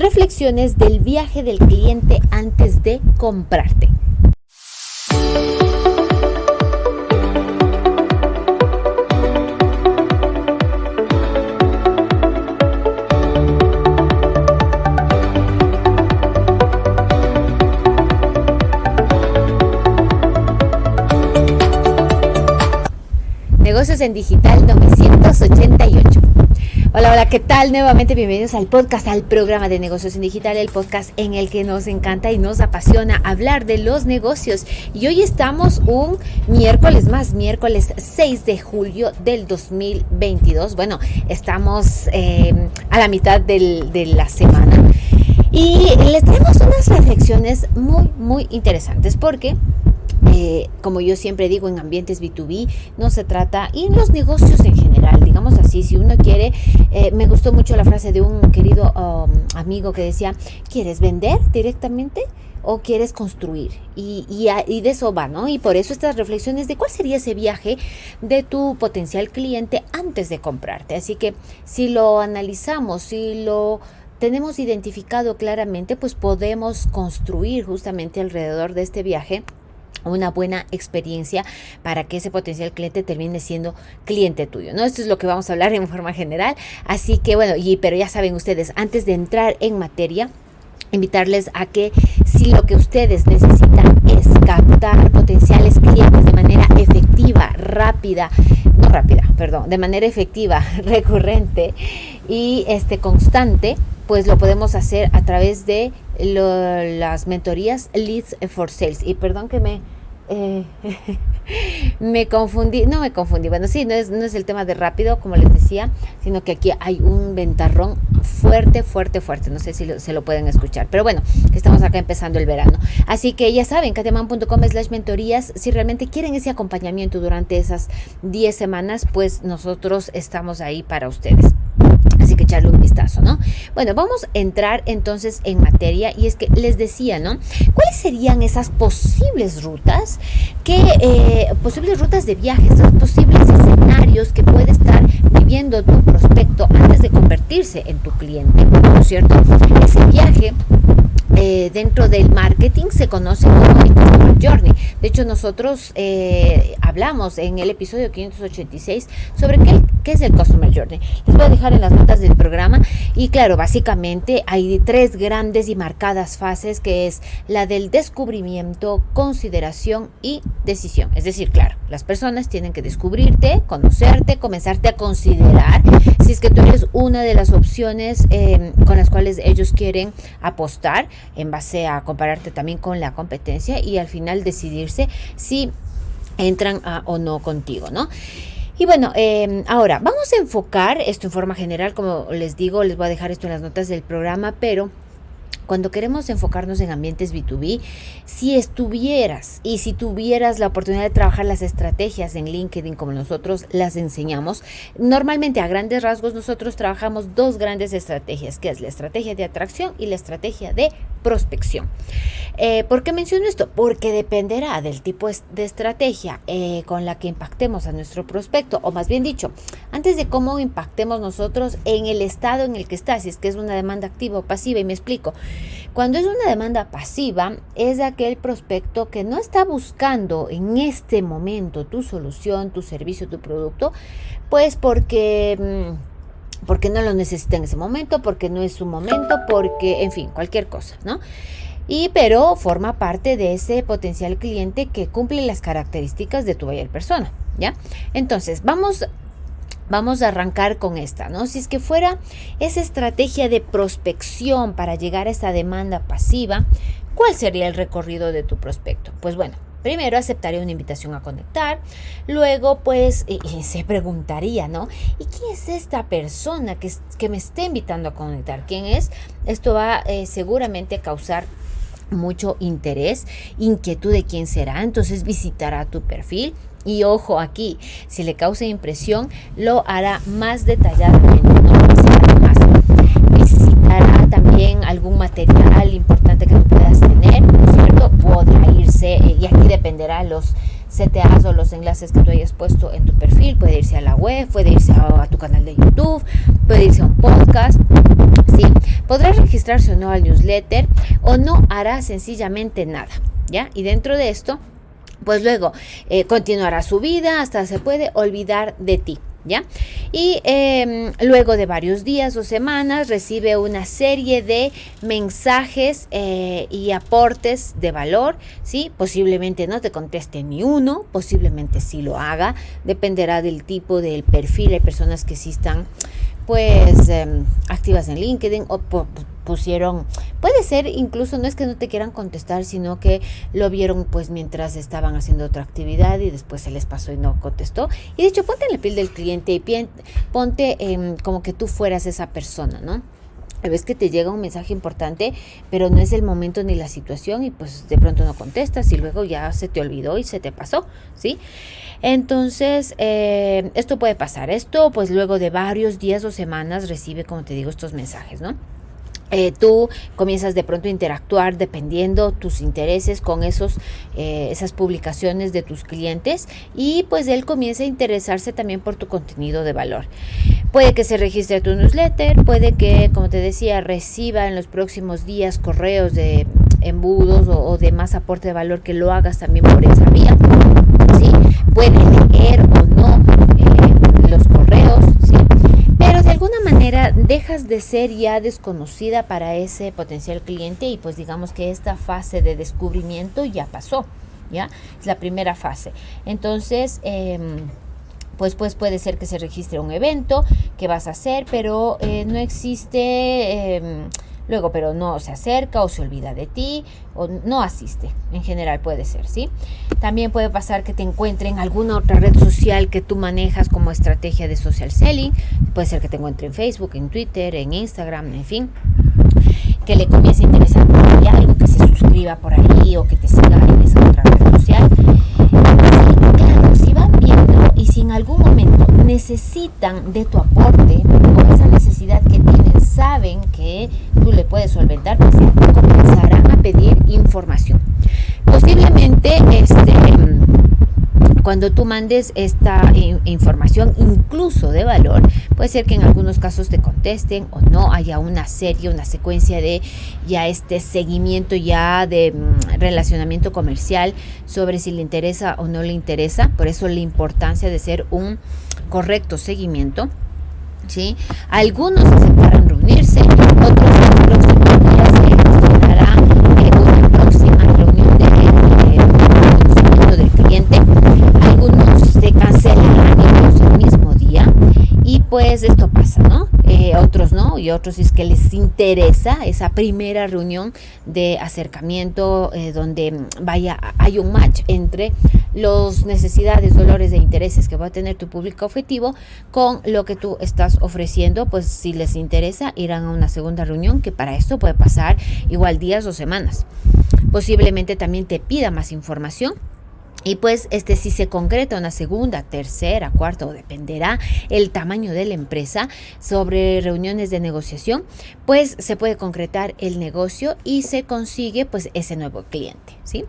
reflexiones del viaje del cliente antes de comprarte. Negocios en Digital 988. Hola, hola, ¿qué tal? Nuevamente bienvenidos al podcast, al programa de negocios en digital, el podcast en el que nos encanta y nos apasiona hablar de los negocios. Y hoy estamos un miércoles más, miércoles 6 de julio del 2022. Bueno, estamos eh, a la mitad de la semana. Y les tenemos unas reflexiones muy, muy interesantes porque eh, como yo siempre digo, en ambientes B2B no se trata, y en los negocios en general, digamos así, si uno quiere, eh, me gustó mucho la frase de un querido um, amigo que decía, ¿quieres vender directamente? o quieres construir. Y, y, de eso va, ¿no? Y por eso estas reflexiones de cuál sería ese viaje de tu potencial cliente antes de comprarte. Así que si lo analizamos, si lo tenemos identificado claramente, pues podemos construir justamente alrededor de este viaje una buena experiencia para que ese potencial cliente termine siendo cliente tuyo, ¿no? Esto es lo que vamos a hablar en forma general, así que bueno, y pero ya saben ustedes, antes de entrar en materia, invitarles a que si lo que ustedes necesitan es captar potenciales clientes de manera efectiva, rápida, no rápida, perdón, de manera efectiva, recurrente y este constante, pues lo podemos hacer a través de las mentorías Leads for Sales. Y perdón que me, eh, me confundí, no me confundí, bueno, sí, no es, no es el tema de rápido, como les decía, sino que aquí hay un ventarrón fuerte, fuerte, fuerte, no sé si se lo pueden escuchar, pero bueno, que estamos acá empezando el verano. Así que ya saben, kateman.com slash mentorías, si realmente quieren ese acompañamiento durante esas 10 semanas, pues nosotros estamos ahí para ustedes. Un vistazo, ¿no? Bueno, vamos a entrar entonces en materia y es que les decía, ¿no? ¿Cuáles serían esas posibles rutas, que, eh, posibles rutas de viajes, esos posibles escenarios que puede estar viviendo tu prospecto antes de convertirse en tu cliente, ¿no es cierto? Ese viaje eh, dentro del marketing se conoce como el Customer Journey. De hecho, nosotros eh, hablamos en el episodio 586 sobre qué, es el Customer Journey. Les voy a dejar en las notas del programa. Y claro, básicamente hay tres grandes y marcadas fases que es la del descubrimiento, consideración y decisión. Es decir, claro, las personas tienen que descubrirte, conocerte, comenzarte a considerar si es que tú eres una de las opciones eh, con las cuales ellos quieren apostar en base a compararte también con la competencia y al final decidirse si entran o no contigo, ¿no? Y bueno, em, ahora vamos a enfocar esto en forma general, como les digo, les voy a dejar esto en las notas del programa, pero cuando queremos enfocarnos en ambientes B2B, si estuvieras y si tuvieras la oportunidad de trabajar las estrategias en LinkedIn como nosotros las enseñamos, normalmente a grandes rasgos nosotros trabajamos dos grandes estrategias, que es la estrategia de atracción y la estrategia de prospección. Eh, ¿Por qué menciono esto? Porque dependerá del tipo de estrategia eh, con la que impactemos a nuestro prospecto, o más bien dicho, antes de cómo impactemos nosotros en el estado en el que está, si es que es una demanda activa o pasiva, y me explico. Cuando es una demanda pasiva, es aquel prospecto que no está buscando en este momento tu solución, tu servicio, tu producto, pues porque... Mm, porque no lo necesita en ese momento, porque no es su momento, porque, en fin, cualquier cosa, ¿no? Y pero forma parte de ese potencial cliente que cumple las características de tu buyer persona, ¿ya? Entonces, vamos Vamos a arrancar con esta, ¿no? Si es que fuera esa estrategia de prospección para llegar a esa demanda pasiva, ¿cuál sería el recorrido de tu prospecto? Pues bueno, Primero aceptaría una invitación a conectar, luego pues se preguntaría, ¿no? ¿Y quién es esta persona que, que, me está invitando a conectar? ¿Quién es? Esto va eh, seguramente a causar mucho interés, inquietud de quién será, entonces visitará tu perfil y ojo aquí, si le causa impresión, lo hará más detalladamente, también algún material importante que tú puedas tener, ¿cierto? Podrá irse, eh, y aquí dependerá los CTAs o los enlaces que tú hayas puesto en tu perfil. Puede irse a la web, puede irse a, tu canal de YouTube, puede irse a un podcast, ¿sí? podrá registrarse o no al newsletter o no hará sencillamente nada, ¿ya? Y dentro de esto, pues luego eh, continuará su vida hasta se puede olvidar de ti. ¿Ya? Y em, luego de varios días o semanas recibe una serie de mensajes eh, y aportes de valor, ¿sí? Posiblemente no te conteste ni uno, posiblemente sí lo haga, dependerá del tipo del perfil, hay personas que sí están pues em, activas en LinkedIn o pusieron, puede ser incluso no es que no te quieran contestar, sino que lo vieron pues mientras estaban haciendo otra actividad y después se les pasó y no contestó. Y de hecho, ponte en la piel del cliente y ponte como que tú fueras esa persona, ¿no? ves que te llega un mensaje importante, pero no es el momento ni la situación y pues de pronto no contestas y luego ya se te olvidó y se te pasó, ¿sí? Entonces, eh, esto puede pasar. Esto pues luego de varios días o semanas recibe, como te digo, estos mensajes, ¿no? Eh, tú comienzas de pronto a interactuar dependiendo tus intereses con esos, eh, esas publicaciones de tus clientes y pues él comienza a interesarse también por tu contenido de valor. Puede que se registre tu newsletter, puede que, como te decía, reciba en los próximos días correos de embudos o, de más aporte de valor que lo hagas también por esa vía. ¿sí? Puede leer o no eh, los correos, ¿sí? pero de alguna manera dejas de ser ya desconocida para ese potencial cliente y pues digamos que esta fase de descubrimiento ya pasó, ¿ya? Es la primera fase. Entonces, em, pues, pues puede ser que se registre un evento que vas a hacer, pero eh, no existe... Em, luego pero no se acerca o se olvida de ti o no asiste. En general puede ser, ¿sí? También puede pasar que te encuentre en alguna otra red social que tú manejas como estrategia de social selling. Puede ser que te encuentre en Facebook, en Twitter, en Instagram, en fin. Que le comience a interesar por algo, que se suscriba por ahí o que te siga en esa otra red social. si van viendo y si en algún momento necesitan de tu aporte o esa necesidad que tienen, saben que tú le puedes solventar, pues comenzarán a pedir información. Posiblemente este cuando tú mandes esta información, incluso de valor, puede ser que en algunos casos te contesten o no haya una serie, una secuencia de ya este seguimiento ya de mm, relacionamiento comercial sobre si le interesa o no le interesa. Por eso la importancia de ser un correcto seguimiento. ¿Sí? Algunos aceptarán reunirse, otros en los próximos días dará eh, una próxima reunión de, conocimiento del cliente. Algunos se cancelarán incluso el mismo día y pues esto pasa, ¿no? Eh, otros no, y otros es que les interesa esa primera reunión de acercamiento eh, donde vaya, hay un match entre las necesidades, dolores e intereses que va a tener tu público objetivo con lo que tú estás ofreciendo, pues si les interesa irán a una segunda reunión que para esto puede pasar igual días o semanas. Posiblemente también te pida más información y pues este si se concreta una segunda, tercera, cuarta o dependerá el tamaño de la empresa sobre reuniones de negociación, pues se puede concretar el negocio y se consigue pues ese nuevo cliente, ¿sí?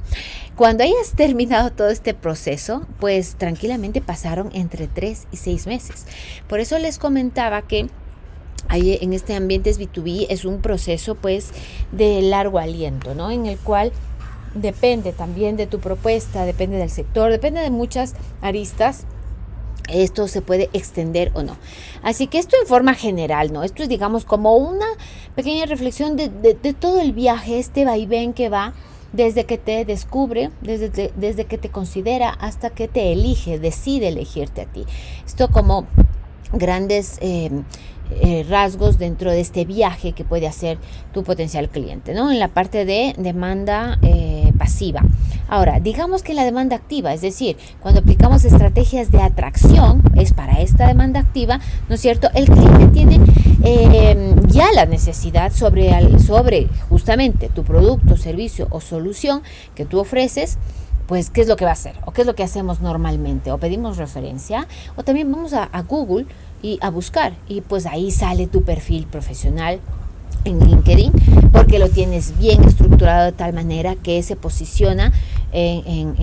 Cuando hayas terminado todo este proceso, pues tranquilamente pasaron entre tres y seis meses. Por eso les comentaba que en este ambiente B2B es un proceso pues de largo aliento, ¿no? En el cual depende también de tu propuesta, depende del sector, depende de muchas aristas. Esto se puede extender o no. Así que esto en forma general, ¿no? Esto es, digamos, como una pequeña reflexión de, todo el viaje, este vaivén que va desde que te descubre, desde, desde que te considera hasta que te elige, decide elegirte a ti. Esto como grandes eh, eh, rasgos dentro de este viaje que puede hacer tu potencial cliente, ¿no? En la parte de demanda eh, pasiva. Ahora, digamos que la demanda activa, es decir, cuando aplicamos estrategias de atracción, es para esta demanda activa, ¿no es cierto? El cliente tiene eh, ya la necesidad sobre, sobre justamente tu producto, servicio o solución que tú ofreces pues qué es lo que va a hacer o qué es lo que hacemos normalmente o pedimos referencia o también vamos a, a Google y a buscar. Y pues ahí sale tu perfil profesional en LinkedIn porque lo tienes bien estructurado de tal manera que se posiciona en,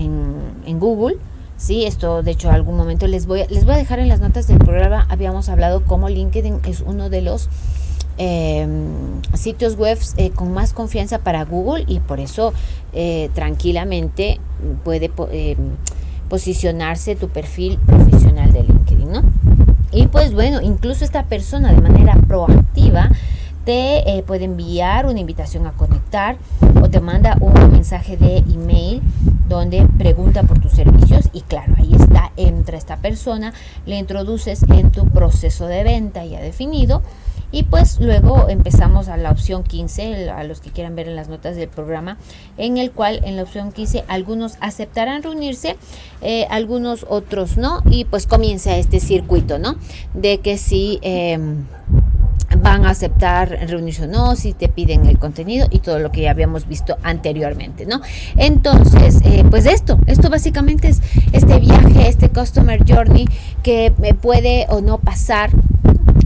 en, Google. Sí, esto de hecho algún momento les voy, a, les voy a dejar en las notas del programa. Habíamos hablado cómo LinkedIn es uno de los em, sitios web eh, con más confianza para Google y por eso eh, tranquilamente puede em, posicionarse tu perfil profesional de LinkedIn, ¿no? Y pues bueno, incluso esta persona de manera proactiva te eh, puede enviar una invitación a conectar o te manda un mensaje de email donde pregunta por tus servicios y claro, ahí está, entra esta persona, le introduces en tu proceso de venta ya definido y pues luego empezamos a la opción 15, a los que quieran ver en las notas del programa, en el cual en la opción 15 algunos aceptarán reunirse, eh, algunos otros no, y pues comienza este circuito, ¿no? De que si... Em, van a aceptar reunirse o no, si te piden el contenido y todo lo que ya habíamos visto anteriormente, ¿no? Entonces, eh, pues esto, esto básicamente es este viaje, este Customer Journey que me puede o no pasar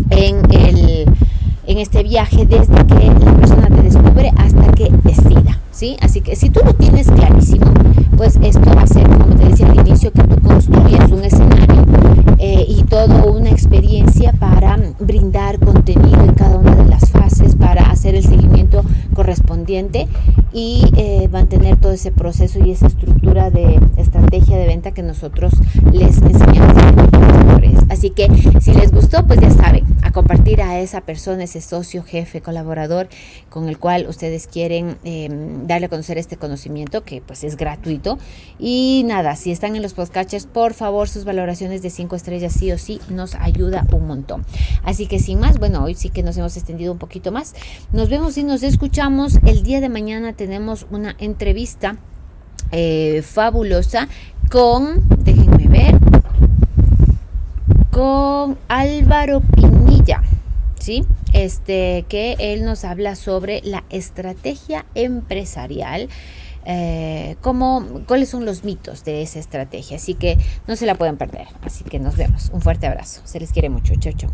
en el en este viaje desde que la persona te descubre hasta que decida, ¿sí? Así que si tú lo tienes clarísimo, pues esto va a ser, como te decía al inicio, que tú construyes un escenario una experiencia para brindar contenido en cada una de las hacer el seguimiento correspondiente y eh, mantener todo ese proceso y esa estructura de estrategia de venta que nosotros les enseñamos Así que si les gustó, pues ya saben, a compartir a esa persona, ese socio, jefe, colaborador con el cual ustedes quieren em, darle a conocer este conocimiento que pues es gratuito. Y nada, si están en los podcasts, por favor, sus valoraciones de 5 estrellas sí o sí nos ayuda un montón. Así que sin más, bueno, hoy sí que nos hemos extendido un poquito más. Vemos y nos escuchamos el día de mañana. Tenemos una entrevista eh, fabulosa con, déjenme ver, con Álvaro Pinilla. ¿Sí? Este, que él nos habla sobre la estrategia empresarial. Eh, cuáles son los mitos de esa estrategia. Así que no se la pueden perder. Así que nos vemos. Un fuerte abrazo. Se les quiere mucho. Chau, chau.